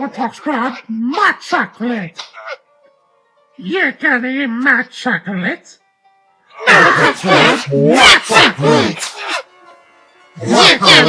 Lollipops got my chocolate. You gonna eat my chocolate? Lollipops chocolate. You gonna chocolate?